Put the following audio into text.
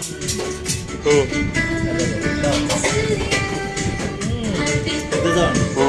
어. 음.